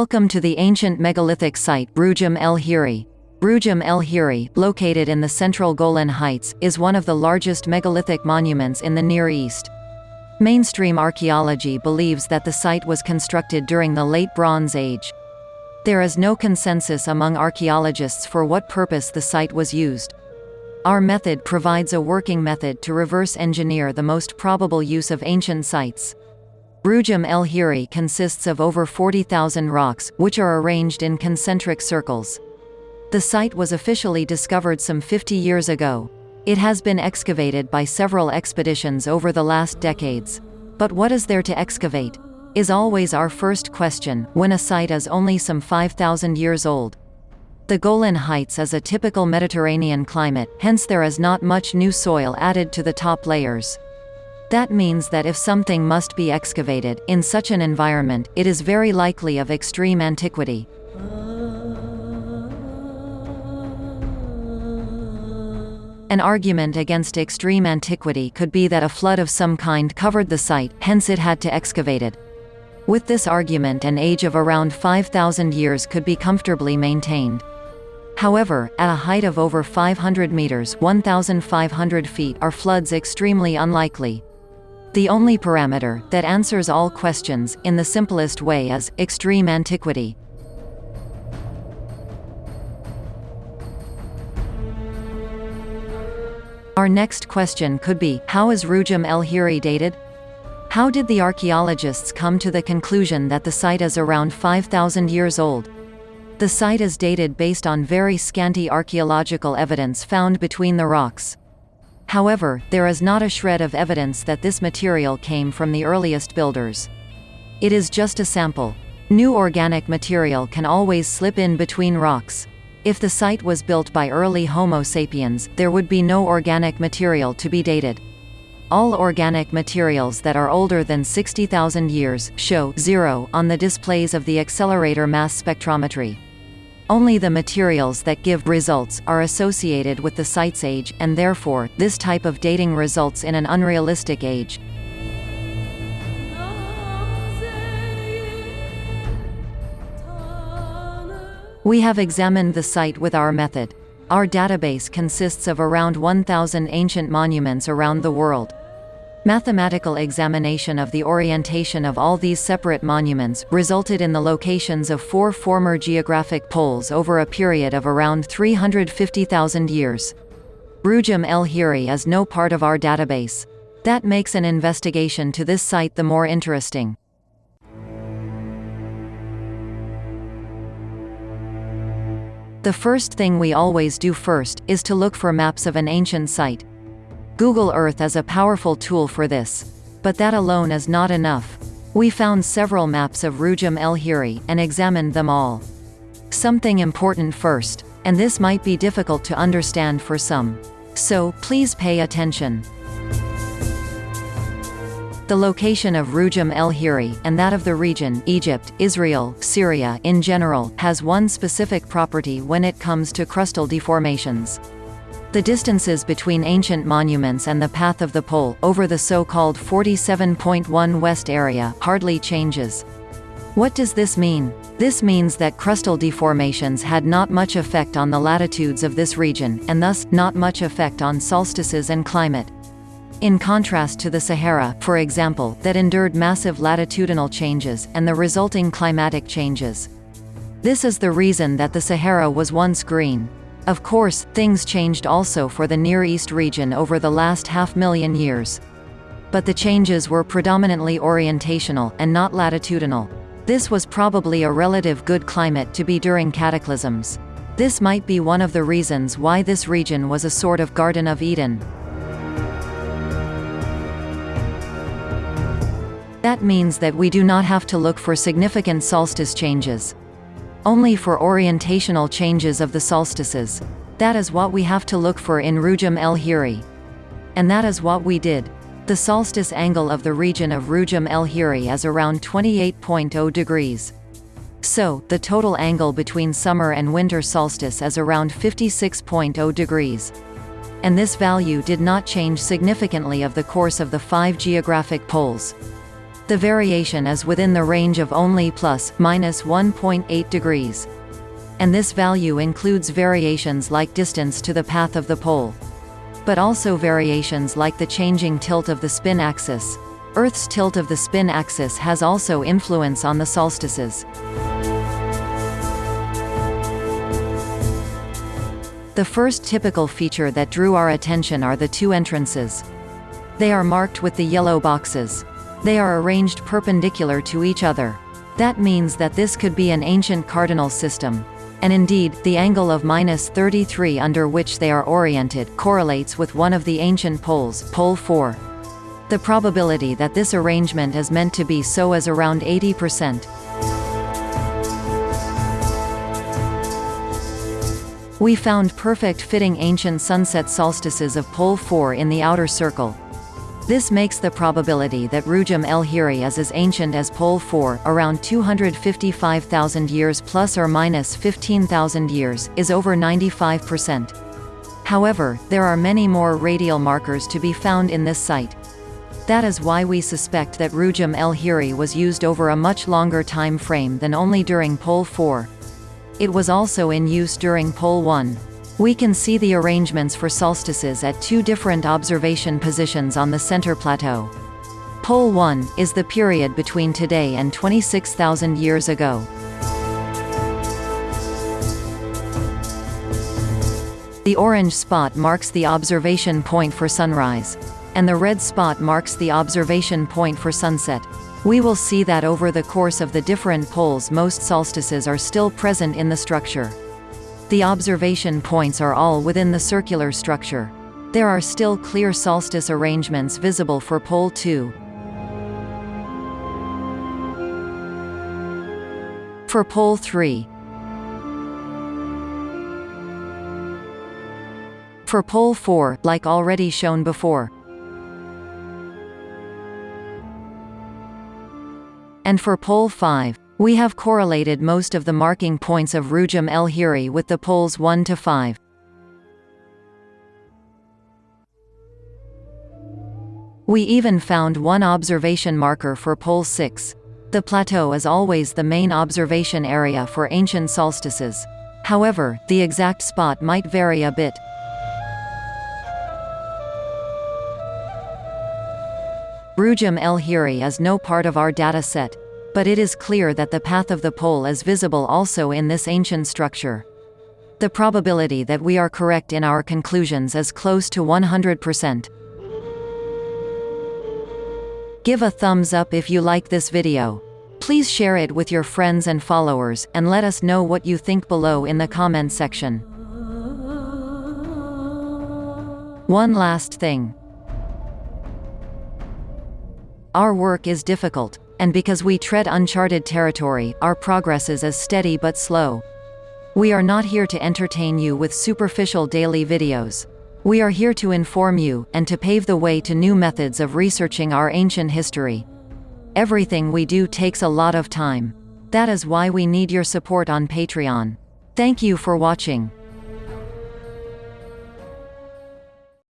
Welcome to the ancient megalithic site Rujum el Hiri. Rujum el Hiri, located in the central Golan Heights, is one of the largest megalithic monuments in the Near East. Mainstream archaeology believes that the site was constructed during the Late Bronze Age. There is no consensus among archaeologists for what purpose the site was used. Our method provides a working method to reverse engineer the most probable use of ancient sites. Rujum el Hiri consists of over 40,000 rocks, which are arranged in concentric circles. The site was officially discovered some 50 years ago. It has been excavated by several expeditions over the last decades. But what is there to excavate? Is always our first question, when a site is only some 5,000 years old. The Golan Heights is a typical Mediterranean climate, hence there is not much new soil added to the top layers. That means that if something must be excavated, in such an environment, it is very likely of extreme antiquity. An argument against extreme antiquity could be that a flood of some kind covered the site, hence it had to excavate it. With this argument an age of around 5,000 years could be comfortably maintained. However, at a height of over 500 meters 1,500 feet are floods extremely unlikely. The only parameter that answers all questions, in the simplest way is, extreme antiquity. Our next question could be, how is Rujum el Hiri dated? How did the archaeologists come to the conclusion that the site is around 5,000 years old? The site is dated based on very scanty archaeological evidence found between the rocks. However, there is not a shred of evidence that this material came from the earliest builders. It is just a sample. New organic material can always slip in between rocks. If the site was built by early Homo sapiens, there would be no organic material to be dated. All organic materials that are older than 60,000 years, show zero on the displays of the accelerator mass spectrometry. Only the materials that give results are associated with the site's age, and therefore, this type of dating results in an unrealistic age. We have examined the site with our method. Our database consists of around 1,000 ancient monuments around the world. Mathematical examination of the orientation of all these separate monuments resulted in the locations of four former geographic poles over a period of around 350,000 years. Rujum el Hiri is no part of our database. That makes an investigation to this site the more interesting. The first thing we always do first, is to look for maps of an ancient site. Google Earth is a powerful tool for this. But that alone is not enough. We found several maps of Rujum el Hiri, and examined them all. Something important first, and this might be difficult to understand for some. So, please pay attention. The location of Rujum el Hiri, and that of the region Egypt, Israel, Syria in general, has one specific property when it comes to crustal deformations. The distances between ancient monuments and the path of the pole, over the so-called 47.1 west area, hardly changes. What does this mean? This means that crustal deformations had not much effect on the latitudes of this region, and thus, not much effect on solstices and climate. In contrast to the Sahara, for example, that endured massive latitudinal changes, and the resulting climatic changes. This is the reason that the Sahara was once green. Of course, things changed also for the Near East region over the last half-million years. But the changes were predominantly orientational, and not latitudinal. This was probably a relative good climate to be during cataclysms. This might be one of the reasons why this region was a sort of Garden of Eden. That means that we do not have to look for significant solstice changes only for orientational changes of the solstices. That is what we have to look for in Rujum el Hiri. And that is what we did. The solstice angle of the region of Rujum el Hiri is around 28.0 degrees. So, the total angle between summer and winter solstice is around 56.0 degrees. And this value did not change significantly of the course of the five geographic poles. The variation is within the range of only plus, minus 1.8 degrees. And this value includes variations like distance to the path of the pole. But also variations like the changing tilt of the spin axis. Earth's tilt of the spin axis has also influence on the solstices. The first typical feature that drew our attention are the two entrances. They are marked with the yellow boxes. They are arranged perpendicular to each other. That means that this could be an ancient cardinal system. And indeed, the angle of minus 33 under which they are oriented correlates with one of the ancient poles, pole 4. The probability that this arrangement is meant to be so is around 80%. We found perfect fitting ancient sunset solstices of pole 4 in the outer circle. This makes the probability that Rujum el-Hiri is as ancient as Pole 4, around 255,000 years plus or minus 15,000 years, is over 95%. However, there are many more radial markers to be found in this site. That is why we suspect that Rujum el-Hiri was used over a much longer time frame than only during Pole 4. It was also in use during Pole 1. We can see the arrangements for solstices at two different observation positions on the center plateau. Pole 1 is the period between today and 26,000 years ago. The orange spot marks the observation point for sunrise. And the red spot marks the observation point for sunset. We will see that over the course of the different poles most solstices are still present in the structure. The observation points are all within the circular structure. There are still clear solstice arrangements visible for pole 2. For pole 3. For pole 4, like already shown before. And for pole 5. We have correlated most of the marking points of Rujum el-Hiri with the poles 1 to 5. We even found one observation marker for pole 6. The plateau is always the main observation area for ancient solstices. However, the exact spot might vary a bit. Rujum el-Hiri is no part of our data set. But it is clear that the path of the pole is visible also in this ancient structure. The probability that we are correct in our conclusions is close to 100%. Give a thumbs up if you like this video. Please share it with your friends and followers, and let us know what you think below in the comment section. One last thing. Our work is difficult, and because we tread uncharted territory, our progress is as steady but slow. We are not here to entertain you with superficial daily videos. We are here to inform you, and to pave the way to new methods of researching our ancient history. Everything we do takes a lot of time. That is why we need your support on Patreon. Thank you for watching.